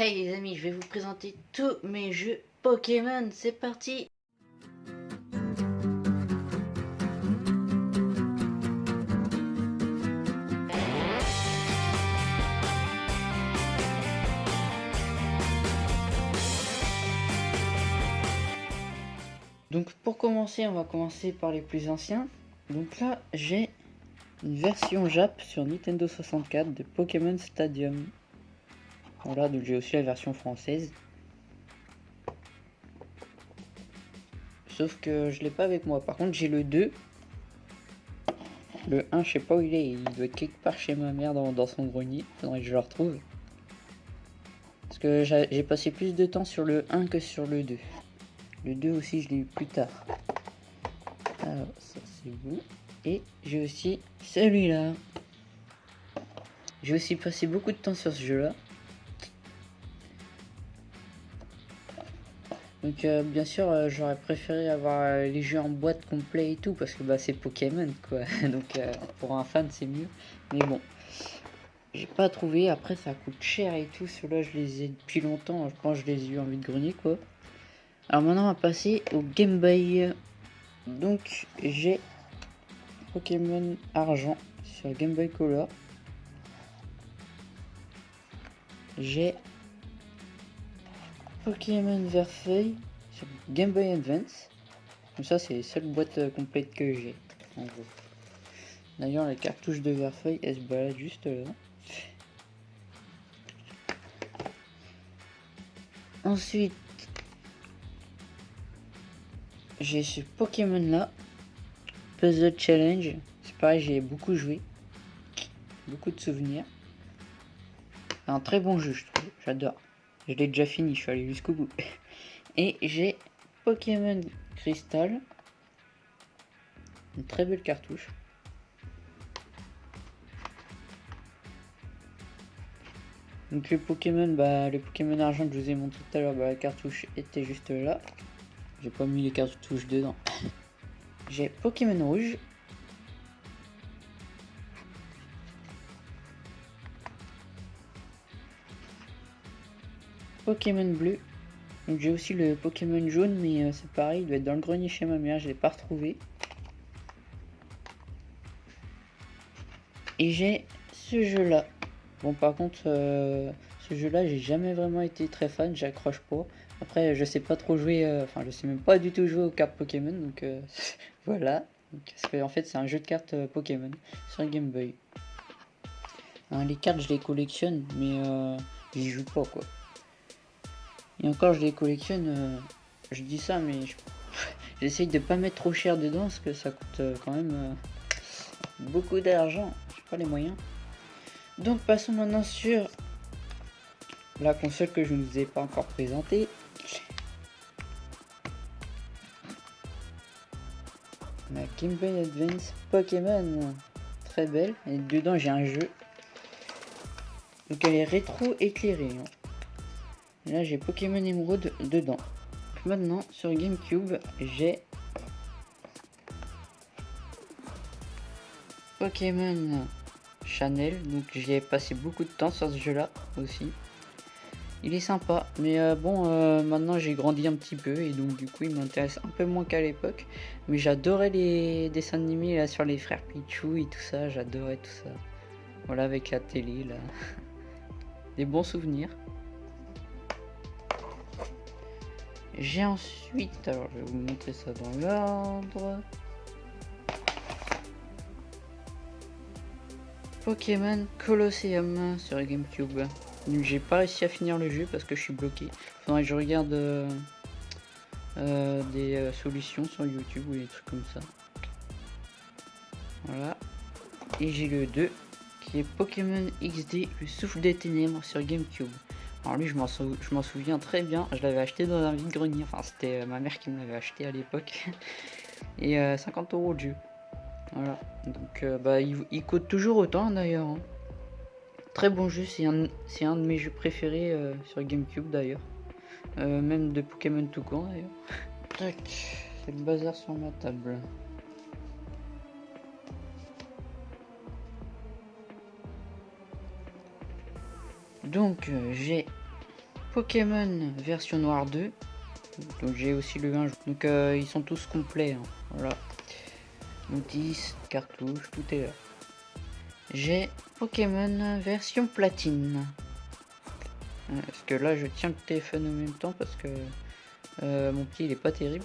Hey les amis, je vais vous présenter tous mes jeux Pokémon, c'est parti Donc pour commencer, on va commencer par les plus anciens. Donc là, j'ai une version Jap sur Nintendo 64 de Pokémon Stadium. Voilà, donc j'ai aussi la version française. Sauf que je l'ai pas avec moi. Par contre, j'ai le 2. Le 1, je sais pas où il est. Il doit être quelque part chez ma mère dans, son grenier. Faudrait que je le retrouve. Parce que j'ai passé plus de temps sur le 1 que sur le 2. Le 2 aussi, je l'ai eu plus tard. Alors, ça c'est vous. Et j'ai aussi celui-là. J'ai aussi passé beaucoup de temps sur ce jeu-là. Donc euh, bien sûr euh, j'aurais préféré avoir euh, les jeux en boîte complet et tout parce que bah c'est Pokémon quoi. Donc pour un fan c'est mieux. Mais bon j'ai pas trouvé. Après ça coûte cher et tout. Ceux-là je les ai depuis longtemps. Je pense que je les ai eu en vide grenier quoi. Alors maintenant on va passer au Game Boy. Donc j'ai Pokémon argent sur Game Boy Color. J'ai Pokémon Verfeuille sur Game Boy Advance. Comme ça, c'est les seules boîtes euh, complètes que j'ai. D'ailleurs, la cartouche de Verfeuille, elle se balade juste là. Ensuite, j'ai ce Pokémon là, Puzzle Challenge. C'est pareil, j'ai beaucoup joué. Beaucoup de souvenirs. Un très bon jeu, je trouve. J'adore. Je l'ai déjà fini, je suis allé jusqu'au bout. Et j'ai Pokémon Crystal. Une très belle cartouche. Donc le Pokémon, bah le Pokémon argent que je vous ai montré tout à l'heure, bah, la cartouche était juste là. J'ai pas mis les cartouches dedans. J'ai Pokémon rouge. Pokémon bleu. Donc j'ai aussi le Pokémon jaune, mais euh, c'est pareil, il doit être dans le grenier chez ma mère, je l'ai pas retrouvé. Et j'ai ce jeu-là. Bon par contre, euh, ce jeu-là, j'ai jamais vraiment été très fan, j'accroche pas. Après, je sais pas trop jouer, euh, enfin je sais même pas du tout jouer aux cartes Pokémon, donc voilà. en fait, c'est un jeu de cartes Pokémon sur Game Boy. Hein, les cartes, je les collectionne, mais j'y joue pas quoi. Et encore, je les collectionne. Euh, je dis ça, mais j'essaye de pas mettre trop cher dedans parce que ça coûte euh, quand même euh, beaucoup d'argent. J'ai pas les moyens. Donc, passons maintenant sur la console que je ne vous ai pas encore présentée. La Game Boy Advance Pokémon. Très belle. Et dedans, j'ai un jeu. Donc, elle est rétro éclairée. Hein. Là, j'ai Pokémon Emerald dedans. Maintenant, sur GameCube, j'ai Pokémon Chanel. Donc, j'y ai passé beaucoup de temps sur ce jeu-là aussi. Il est sympa, mais euh, bon, euh, maintenant j'ai grandi un petit peu et donc du coup il m'intéresse un peu moins qu'à l'époque. Mais j'adorais les dessins animés là sur les frères Pichou et tout ça, j'adorais tout ça. Voilà avec la télé là. Des bons souvenirs. J'ai ensuite, alors je vais vous montrer ça dans l'ordre. Pokémon Colosseum sur Gamecube. J'ai pas réussi à finir le jeu parce que je suis bloqué. Faudrait que je regarde euh, euh, des euh, solutions sur YouTube ou des trucs comme ça. Voilà. Et j'ai le 2 qui est Pokémon XD, le souffle des ténèbres sur Gamecube. Alors lui, je m'en souviens très bien. Je l'avais acheté dans un vide-grenier. Enfin, c'était euh, ma mère qui me l'avait acheté à l'époque. Et 50 euh, euros de jeu. Voilà. Donc, euh, bah, il, coûte toujours autant d'ailleurs. Hein. Très bon jeu. C'est un, un, de mes jeux préférés sur Gamecube d'ailleurs. même de Pokémon tout court d'ailleurs. Tac. C'est le bazar sur ma table. Donc euh, j'ai Pokémon version noire 2. Donc j'ai aussi le 1. Donc euh, ils sont tous complets. Hein. Voilà. Notice, cartouche, tout est là. J'ai Pokémon version platine. Parce que là je tiens le téléphone en même temps parce que euh, mon petit il est pas terrible.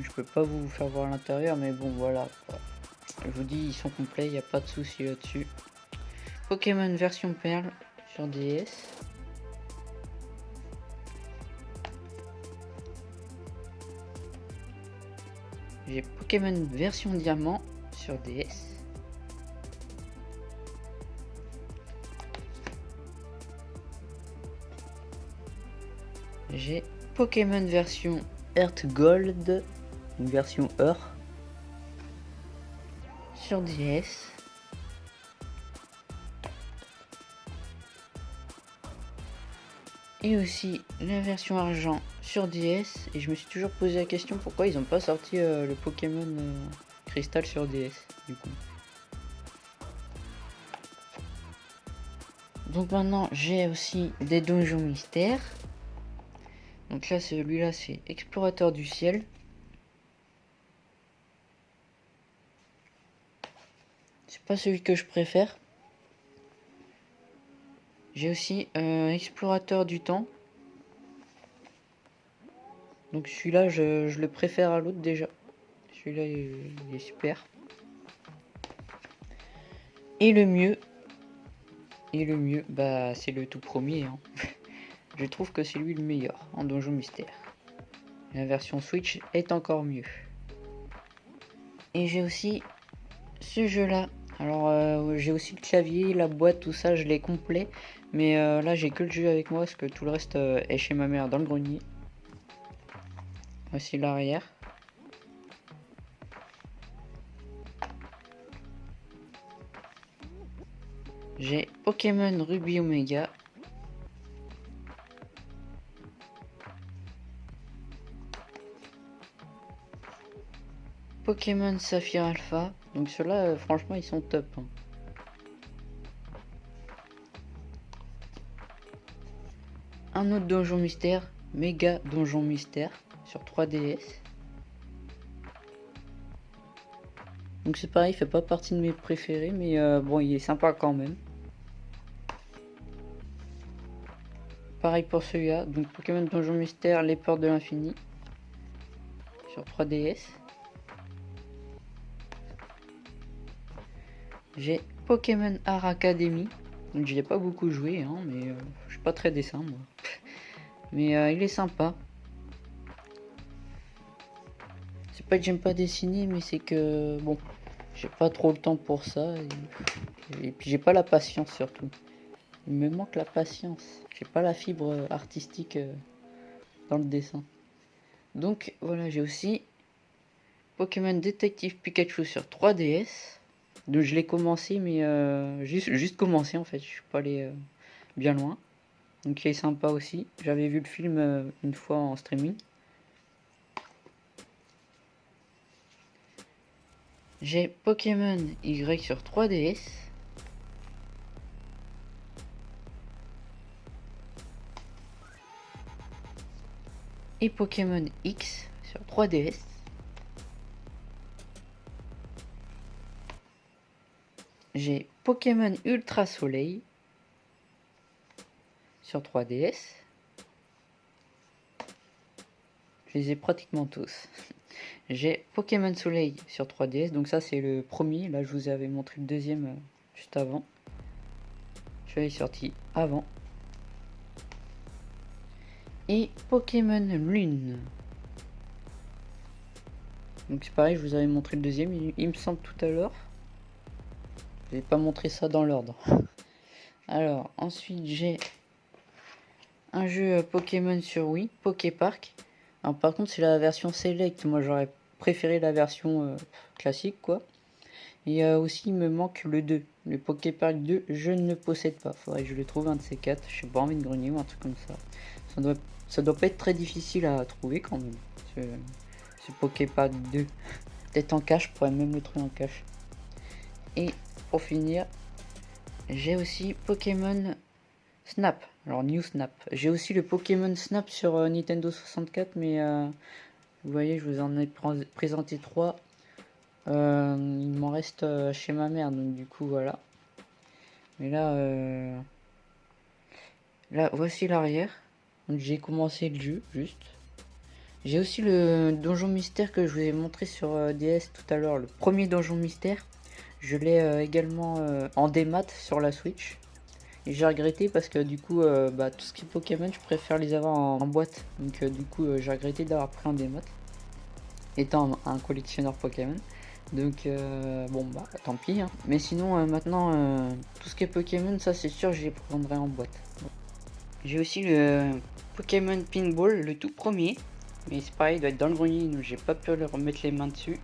Je peux pas vous faire voir l'intérieur mais bon voilà. Je vous dis ils sont complets, il n'y a pas de souci là-dessus. Pokémon version perle sur DS. J'ai Pokémon version diamant sur DS. J'ai Pokémon version Earth Gold, une version Earth sur DS. Et aussi la version argent sur DS. Et je me suis toujours posé la question pourquoi ils n'ont pas sorti euh, le Pokémon euh, Cristal sur DS du coup. Donc maintenant j'ai aussi des donjons mystères. Donc là celui-là c'est explorateur du ciel. C'est pas celui que je préfère. J'ai aussi un explorateur du temps. Donc celui-là, je, le préfère à l'autre déjà. Celui-là, il, est super. Et le mieux, et le mieux, bah c'est le tout premier. Hein. je trouve que c'est lui le meilleur en donjon mystère. La version Switch est encore mieux. Et j'ai aussi ce jeu-là. Alors euh, j'ai aussi le clavier, la boîte, tout ça, je l'ai complet. Mais euh, là, j'ai que le jeu avec moi parce que tout le reste euh, est chez ma mère dans le grenier. Voici l'arrière. J'ai Pokémon Ruby Omega. Pokémon Saphir Alpha. Donc ceux-là, euh, franchement, ils sont top. Hein. un autre donjon mystère, méga donjon mystère sur 3DS. Donc c'est pareil, il fait pas partie de mes préférés, mais euh, bon, il est sympa quand même. Pareil pour celui-là, donc Pokémon Donjon Mystère, les portes de l'infini sur 3DS. J'ai Pokémon Art Academy, donc j'y ai pas beaucoup joué, hein, mais euh, je suis pas très dessin moi. Mais euh, il est sympa. C'est pas que j'aime pas dessiner, mais c'est que bon, j'ai pas trop le temps pour ça. Et, puis j'ai pas la patience surtout. Il me manque la patience. J'ai pas la fibre artistique euh, dans le dessin. Donc voilà, j'ai aussi Pokémon Détective Pikachu sur 3DS. Donc je l'ai commencé, mais euh, juste, juste commencé en fait. Je suis pas allé bien loin. Donc il est sympa aussi. J'avais vu le film euh, une fois en streaming. J'ai Pokémon Y sur 3DS. Et Pokémon X sur 3DS. J'ai Pokémon Ultra Soleil 3DS. Je les ai pratiquement tous. J'ai Pokémon Soleil sur 3DS, donc ça c'est le premier. Là je vous avais montré le deuxième euh, juste avant. Je l'ai sorti avant. Et Pokémon Lune. Donc c'est pareil, je vous avais montré le deuxième, il, me semble tout à l'heure. Je pas montrer ça dans l'ordre. Alors, ensuite j'ai un jeu Pokémon sur Wii, Poképark. Alors par contre c'est la version Select, moi j'aurais préféré la version euh, classique quoi. Et euh, aussi il me manque le 2, le Poképark 2, je ne possède pas. Faudrait que je le trouve un de ces quatre, je sais pas envie de grenier ou un truc comme ça. Ça doit, ça doit pas être très difficile à trouver quand même, ce, ce Poképark 2. Peut-être en cache, je pourrais même le trouver en cache. Et pour finir, j'ai aussi Pokémon Snap. Alors New Snap. J'ai aussi le Pokémon Snap sur euh, Nintendo 64, mais euh, vous voyez, je vous en ai présenté trois. Euh, il m'en reste chez ma mère, donc du coup voilà. Mais là, là voici l'arrière. J'ai commencé le jeu, juste. J'ai aussi le donjon mystère que je vous ai montré sur DS tout à l'heure, le premier donjon mystère. Je l'ai également en démat sur la Switch. J'ai regretté parce que du coup, euh, bah, tout ce qui est Pokémon, je préfère les avoir en, boîte. Donc euh, du coup, euh, j'ai regretté d'avoir pris un démat. Étant un, collectionneur Pokémon. Donc bon bah tant pis. Hein. Mais sinon maintenant, tout ce qui est Pokémon, ça c'est sûr, je les prendrai en boîte. J'ai aussi le Pokémon Pinball, le tout premier. Mais c'est pareil, il doit être dans le grenier, donc j'ai pas pu remettre les mains dessus.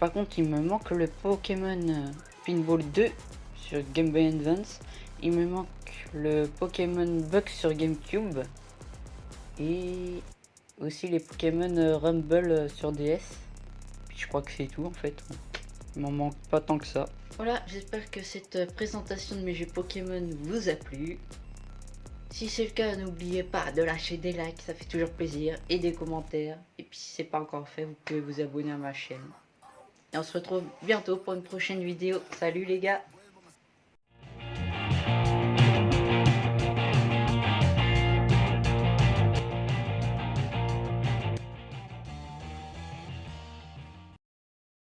Par contre, il me manque le Pokémon Pinball 2 sur Game Boy Advance. Il me manque le Pokémon Bug sur GameCube. Et aussi les Pokémon euh, Rumble euh, sur DS. je crois que c'est tout en fait. Il m'en manque pas tant que ça. Voilà, j'espère que cette euh, présentation de mes jeux Pokémon vous a plu. Si c'est le cas, n'oubliez pas de lâcher des likes, ça fait toujours plaisir, et des commentaires. Et puis si c'est pas encore fait, vous pouvez vous abonner à ma chaîne. Et on se retrouve bientôt pour une prochaine vidéo. Salut les gars